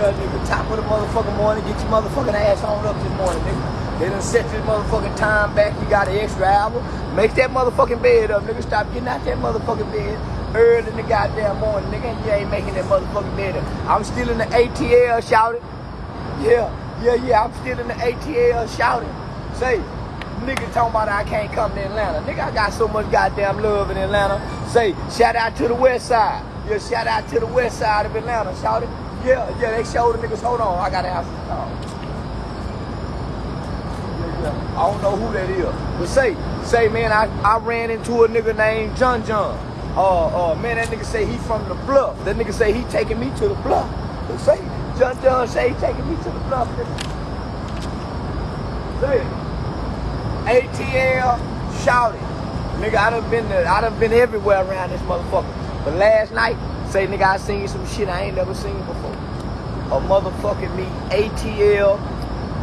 the top of the motherfucking morning, get your motherfucking ass on up this morning, nigga. They done set this motherfucking time back. You got an extra hour. Make that motherfucking bed up, nigga. Stop getting out that motherfucking bed early in the goddamn morning, nigga. You ain't making that motherfucking bed up. I'm still in the ATL shouting. Yeah, yeah, yeah. I'm still in the ATL shouting. Say, nigga talking about I can't come to Atlanta. Nigga, I got so much goddamn love in Atlanta. Say, shout out to the west side. Yeah, shout out to the west side of Atlanta. Shout it. Yeah, yeah, they showed the niggas. Hold on, I gotta answer the call. I don't know who that is. But say, say, man, I, I ran into a nigga named John John. Uh, uh, man, that nigga say he from the bluff. That nigga say he taking me to the bluff. But say, John John say he taking me to the bluff. Say, ATL shouted. Nigga, I done been I done been everywhere around this motherfucker. But last night, say nigga, I seen some shit I ain't never seen before. A motherfucking me ATL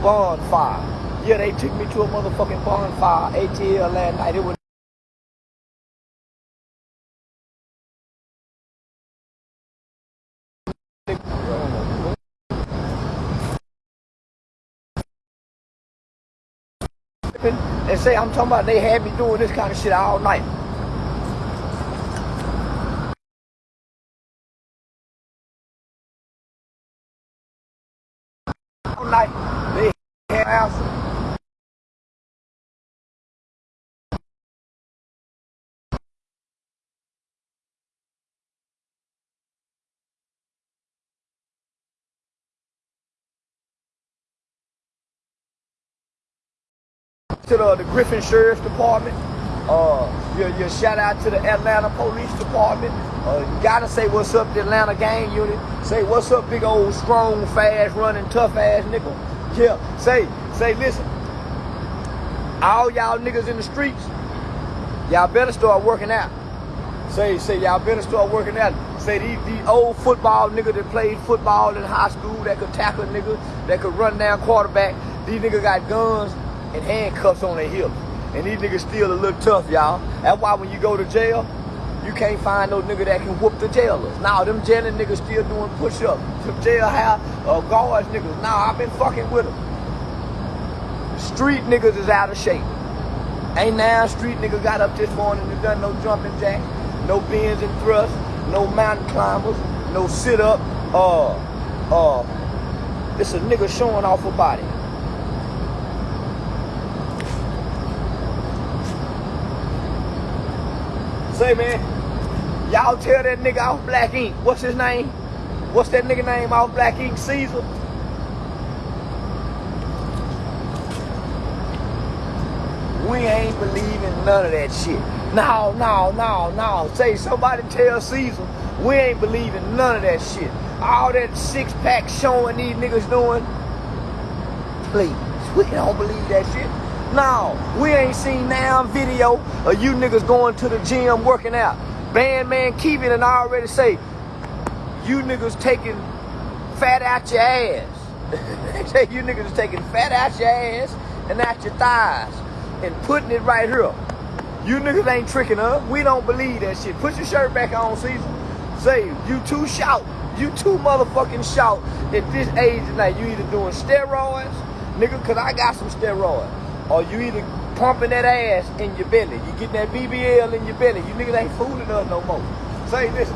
bonfire. Yeah, they took me to a motherfucking bonfire ATL last night. It was and say I'm talking about they had me doing this kind of shit all night. They to the, the Griffin Sheriff's Department. Uh, your, your shout out to the Atlanta Police Department. Uh, you gotta say what's up to Atlanta Gang Unit. Say what's up, big old strong, fast running, tough ass nigga. Yeah, say, say, listen. All y'all niggas in the streets, y'all better start working out. Say, say, y'all better start working out. Say, these, these old football niggas that played football in high school that could tackle niggas, that could run down quarterback. These niggas got guns and handcuffs on their hips. And these niggas still a little tough, y'all. That's why when you go to jail, you can't find no nigga that can whoop the jailers. Now them jailing niggas still doing push-ups. Them jailhouse uh, guards niggas. Now I've been fucking with them. Street niggas is out of shape. Ain't now street nigga got up this morning and done no jumping jacks, no bends and thrusts, no mountain climbers, no sit up. Uh, uh, it's a nigga showing off a body. Say man, y'all tell that nigga off Black Ink. What's his name? What's that nigga name off Black Ink? Ceaser. We ain't believing none of that shit. No, no, no, no. Say somebody tell Ceaser we ain't believing none of that shit. All that six pack showing these niggas doing. Please, we don't believe that shit. No, we ain't seen now video of you niggas going to the gym working out. Bandman Kevo and I already say, you niggas taking fat out your ass. say you niggas taking fat out your ass and out your thighs and putting it right here. You niggas ain't tricking us. We don't believe that shit. Put your shirt back on, Ceaser. Say, you too shout. You too motherfucking shout at this age tonight. You either doing steroids, nigga, cause I got some steroids. Or you either pumping that ass in your belly. You getting that BBL in your belly. You niggas ain't fooling us no more. Say, this.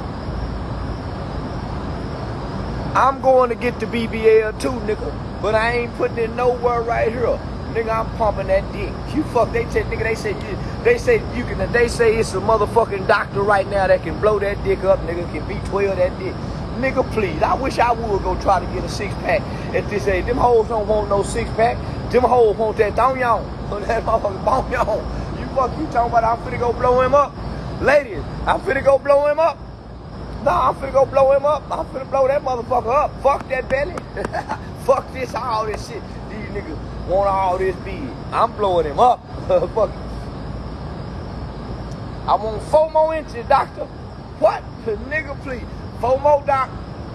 I'm going to get the BBL too, nigga. But I ain't putting it nowhere right here. Nigga, I'm pumping that dick. You fuck, they said, nigga, they said, you, they say you can, they say it's a motherfucking doctor right now that can blow that dick up, nigga, can B12 that dick. Nigga, please, I wish I would go try to get a six pack at this age. Them hoes don't want no six pack. Them hoes want that thong yon. That motherfucking bone yon. You fuck, you talking about I'm finna go blow him up? Ladies, I'm finna go blow him up. Nah, I'm finna go blow him up. I'm finna blow that motherfucker up. Fuck that belly. Fuck this, all this shit. These niggas want all this big. I'm blowing him up. Fuck. I want four more inches, doctor. What? Nigga, please. Four more, doc.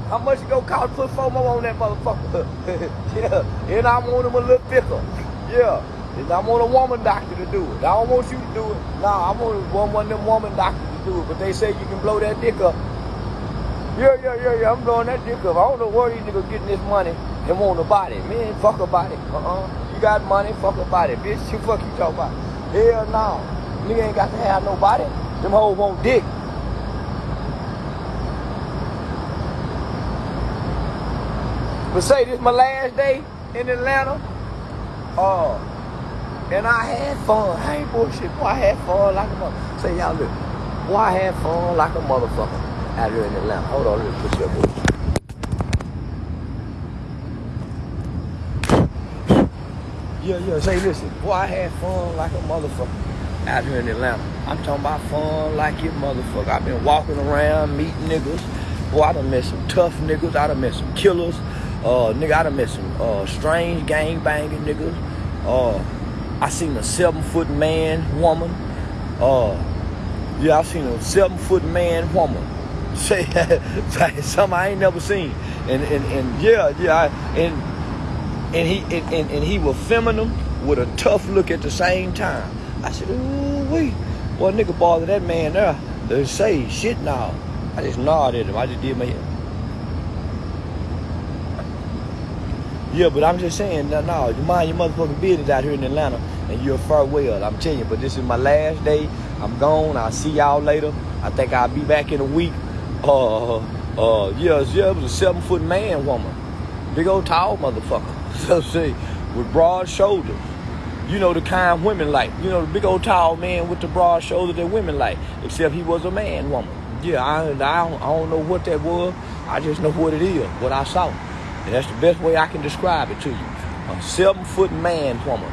How much it gonna cost put four more on that motherfucker? yeah. And I want him a little thicker. Yeah. And I want a woman doctor to do it. I don't want you to do it. Nah, I want one, one of them woman doctors to do it. But they say you can blow that dick up. Yeah, yeah, yeah, yeah. I'm blowing that dick up. I don't know where these niggas getting this money and want a body. Man, fuck a body. Uh-uh. You got money, fuck a body. Bitch, you fuck you talking about. Hell no. Nigga ain't got to have nobody. Them hoes want dick. But say this my last day in Atlanta. Uh, and I had fun. I ain't bullshit. Boy, I had fun like a mother. Say y'all look. Boy, I had fun like a motherfucker out here in Atlanta. Hold on, let me put your up. Yeah, yeah, say listen. Boy, I had fun like a motherfucker out here in Atlanta. I'm talking about fun like your motherfucker. I've been walking around meeting niggas. Boy, I done met some tough niggas. I done met some killers. Uh, nigga, I done met some uh, strange gang banging niggas. Uh, I seen a seven foot man, woman. Uh, yeah, I seen a seven foot man, woman. Say, something I ain't never seen. And and, and yeah, yeah, I, and and he and, and, and he was feminine with a tough look at the same time. I said, ooh wee, boy, nigga bother that man there. They say shit now. I just nodded at him. I just did my Yeah, but I'm just saying, no, no, you mind your motherfucking business out here in Atlanta, and you're a farewell. I'm telling you, but this is my last day. I'm gone. I'll see y'all later. I think I'll be back in a week. Uh, uh, yeah, yeah, it was a seven foot man woman, big old tall motherfucker. So see, with broad shoulders. You know the kind women like. You know the big old tall man with the broad shoulders that women like. Except he was a man woman. Yeah, I, I, don't, I don't know what that was. I just know what it is, what I saw. And that's the best way I can describe it to you. A seven foot man woman.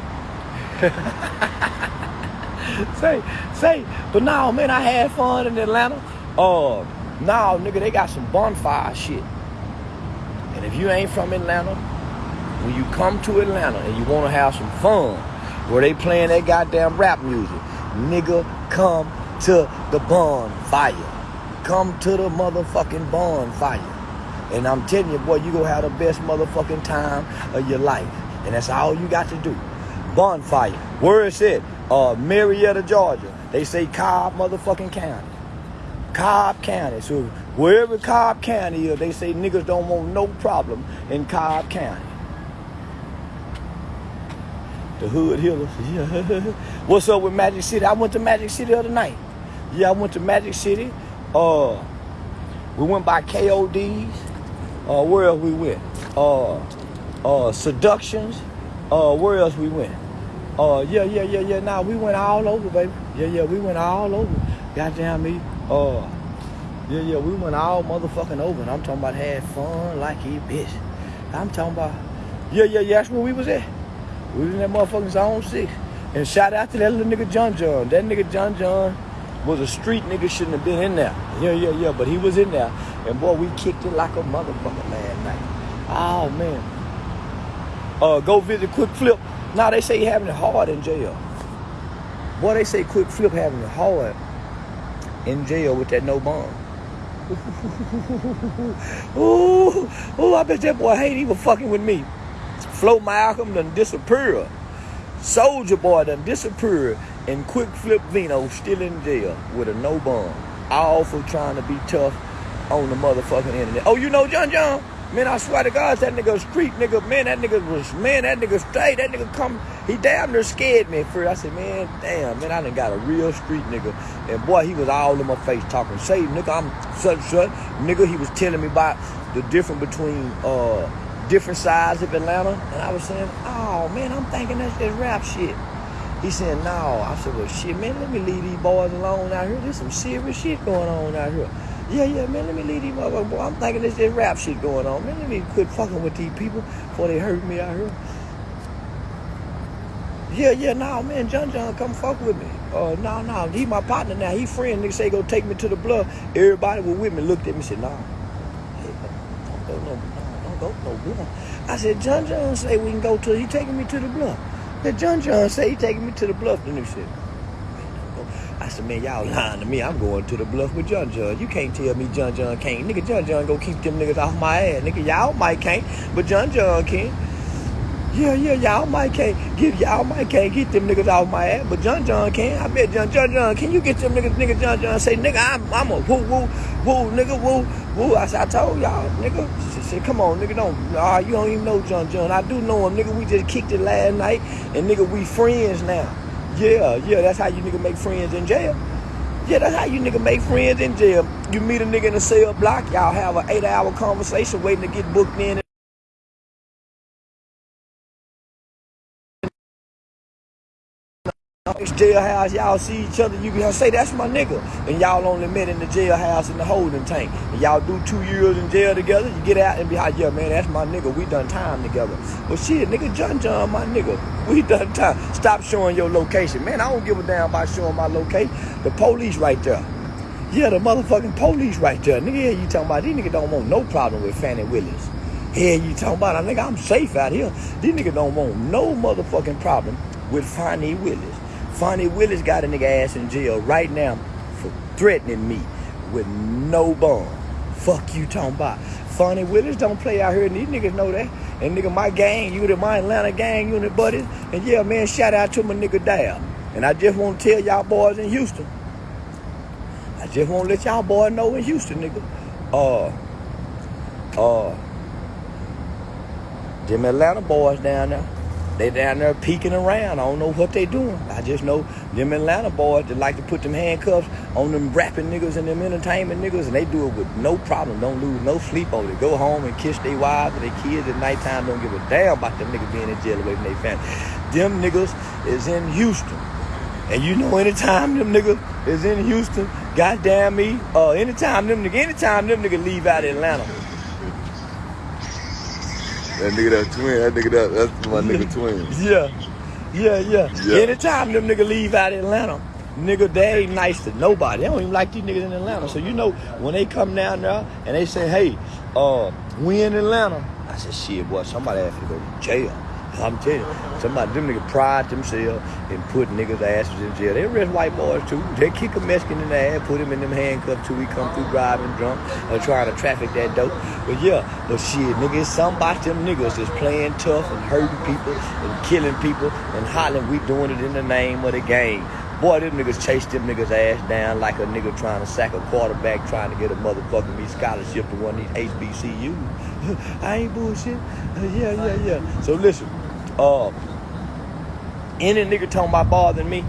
say, say, but now, man, I had fun in Atlanta. Uh, now, nigga, they got some bonfire shit. And if you ain't from Atlanta, when you come to Atlanta and you want to have some fun, where they playing that goddamn rap music, nigga, come to the bonfire. Come to the motherfucking bonfire. And I'm telling you, boy, you gonna have the best motherfucking time of your life. And that's all you got to do. Bonfire. Where is it? Uh, Marietta, Georgia. They say Cobb motherfucking County. Cobb County. So wherever Cobb County is, they say niggas don't want no problem in Cobb County. The hood healers. Yeah. What's up with Magic City? I went to Magic City the other night. Yeah, I went to Magic City. Uh, we went by KOD's. Uh, where else we went? Uh, uh, seductions. Uh, where else we went? Uh, yeah, yeah, yeah, yeah. Now nah, we went all over, baby. Yeah, yeah, we went all over. Goddamn me. Uh, yeah, yeah, we went all motherfucking over, and I'm talking about had fun like he bitch. I'm talking about. Yeah, yeah, yeah. That's where we was at. We was in that motherfucking zone six. And shout out to that little nigga John John. That nigga John John was a street nigga, shouldn't have been in there. Yeah, yeah, yeah. But he was in there. And boy, we kicked it like a motherfucker last night. Oh man. Uh, go visit Quick Flip. Now they say he having it hard in jail. Boy, they say Quick Flip having it hard in jail with that no bond. ooh, ooh, I bet that boy hate even fucking with me. Flo Malcolm done disappeared. Soldier Boy done disappeared. And Quick Flip Vino still in jail with a no bond. All for trying to be tough on the motherfucking internet. Oh, you know John John? Man, I swear to God, that nigga street nigga, man, that nigga was, man, that nigga straight, that nigga come, he damn near scared me at first. I said, man, damn, man, I done got a real street nigga. And boy, he was all in my face talking, say, nigga, I'm such, such. Nigga, he was telling me about the difference between, uh, different sides of Atlanta. And I was saying, oh, man, I'm thinking that's just rap shit. He said, no. I said, well, shit, man, let me leave these boys alone out here. There's some serious shit going on out here. Yeah, yeah, man, let me leave these motherfuckers. Boy, I'm thinking this, this rap shit going on. Man, let me quit fucking with these people before they hurt me out here. Yeah, yeah, nah, man, John John, come fuck with me. Uh, no, nah, no, nah, he my partner now. He friend. Nigga say go take me to the bluff. Everybody was with me. Looked at me said, nah, hey, don't go no, no, don't go no. I said, John John say we can go to. He taking me to the bluff. Then John John say he taking me to the bluff. Then he said. I said, man, y'all lying to me. I'm going to the bluff with John John. You can't tell me John John can't. Nigga, John John go keep them niggas off my ass. Nigga, y'all might can't, but John John can. Yeah, yeah, y'all might can't get y'all might can't get them niggas off my ass, but John John can. I bet John John John, can you get them niggas nigga John John say, nigga, I'm I'm a woo woo woo nigga woo Woo, I said, I told y'all, nigga. She said, come on, nigga, don't. Ah, you don't even know John John. I do know him, nigga. We just kicked it last night, and nigga, we friends now. Yeah, yeah, that's how you nigga make friends in jail. Yeah, that's how you nigga make friends in jail. You meet a nigga in a cell block, y'all have an eight hour conversation waiting to get booked in jailhouse, y'all see each other, you can say that's my nigga. And y'all only met in the jailhouse in the holding tank. And y'all do two years in jail together, you get out and be like, yeah, man, that's my nigga. We done time together. But shit, nigga, John John, my nigga. We done time. Stop showing your location. Man, I don't give a damn about showing my location. The police right there. Yeah, the motherfucking police right there. Nigga, yeah, you talking about these niggas don't want no problem with Fani Willis. Yeah, you talking about, I nigga, I'm safe out here. These niggas don't want no motherfucking problem with Fani Willis. Fani Willis got a nigga ass in jail right now for threatening me with no bond. Fuck you talking about. Fani Willis don't play out here, and these niggas know that. And nigga, my gang unit, my Atlanta gang unit buddies. And yeah, man, shout out to my nigga Dab. And I just want to tell y'all boys in Houston. I just want to let y'all boys know in Houston, nigga. Uh, uh, them Atlanta boys down there they down there peeking around. I don't know what they doing. I just know them Atlanta boys that like to put them handcuffs on them rapping niggas and them entertainment niggas, and they do it with no problem. Don't lose no sleep over it. Go home and kiss their wives and their kids at nighttime. Don't give a damn about them niggas being in jail away from their family. Them niggas is in Houston. And you know anytime them niggas is in Houston, goddamn me, uh, anytime them nigga, anytime them nigga leave out of Atlanta, that nigga that twin, that nigga that that's my nigga twin. Yeah. Yeah, yeah. yeah. Anytime them nigga leave out of Atlanta, nigga, they ain't nice to nobody. They don't even like these niggas in Atlanta. So you know, when they come down there and they say, hey, uh, we in Atlanta, I said, shit, boy, somebody have to go to jail. I'm telling you, somebody, them niggas pride themselves and put niggas' asses in jail. They arrest white boys too. They kick a Mexican in the ass, put him in them handcuffs till we come through driving drunk or trying to traffic that dope. But yeah, but shit, nigga, it's about them niggas that's playing tough and hurting people and killing people and hollering, we doing it in the name of the game. Boy, them niggas chase them niggas ass down like a nigga trying to sack a quarterback trying to get a motherfucking me scholarship to one of these HBCUs. I ain't bullshit. Uh, yeah, yeah, yeah. So listen, uh, any nigga talking about bothering me,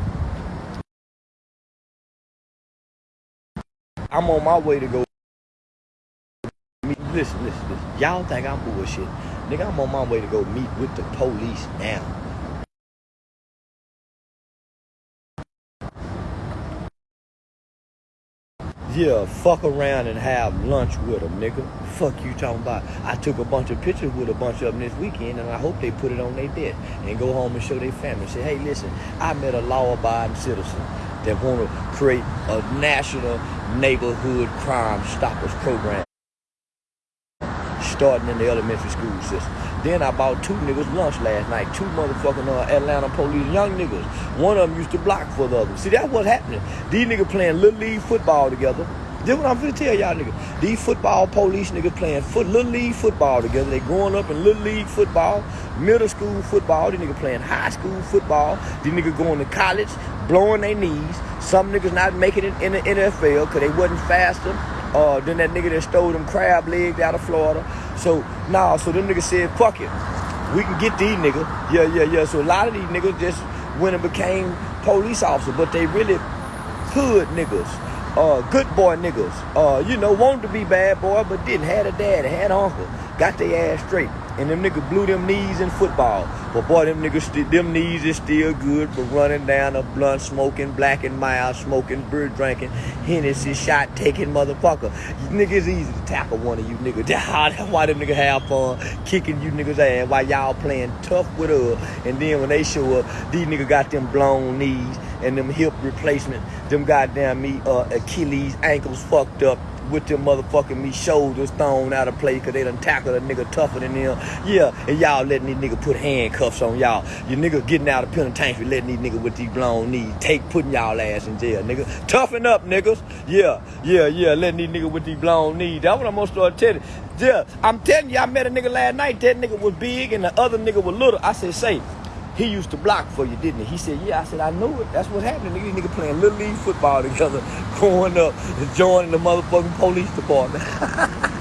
I'm on my way to go. Listen, listen, listen. Y'all think I'm bullshit. Nigga, I'm on my way to go meet with the police now. Yeah, fuck around and have lunch with them, nigga. Fuck you talking about. I took a bunch of pictures with a bunch of them this weekend, and I hope they put it on their desk and go home and show their family. Say, hey, listen, I met a law-abiding citizen that want to create a national neighborhood crime stoppers program starting in the elementary school system. Then I bought two niggas lunch last night. Two motherfucking uh, Atlanta police, young niggas. One of them used to block for the other. See, that's what's happening. These niggas playing little league football together. This what I'm finna tell y'all niggas. These football police niggas playing foot little league football together. They growing up in little league football, middle school football. These niggas playing high school football. These niggas going to college, blowing their knees. Some niggas not making it in the NFL because they wasn't faster uh, than that nigga that stole them crab legs out of Florida. So, nah, so them niggas said, fuck it. We can get these niggas. Yeah, yeah, yeah. So a lot of these niggas just went and became police officers, but they really hood niggas. Uh, good boy niggas. Uh, you know, wanted to be bad boy, but didn't. Had a dad, had uncle. Got their ass straight. And them niggas blew them knees in football. But boy, them niggas, them knees is still good for running down a blunt, smoking, black and mild, smoking, beer drinking, Hennessy shot taking motherfucker. You niggas easy to tackle one of you niggas. That's why them niggas have fun kicking you niggas ass while y'all playing tough with us. And then when they show up, these niggas got them blown knees and them hip replacement, them goddamn me uh, Achilles ankles fucked up with them motherfucking me shoulders thrown out of place because they done tackled a nigga tougher than them. Yeah, and y'all letting these niggas put handcuffs on y'all. You niggas getting out of penitentiary letting these niggas with these blown knees take putting y'all ass in jail, nigga. Toughen up, niggas. Yeah, yeah, yeah, letting these niggas with these blown knees. That's what I'm gonna start telling. Yeah, I'm telling you, I met a nigga last night. That nigga was big and the other nigga was little. I said, say, he used to block for you, didn't he? He said, yeah. I said, I know it. That's what happened. Nigga, nigga playing little league football together, growing up, and joining the motherfucking police department.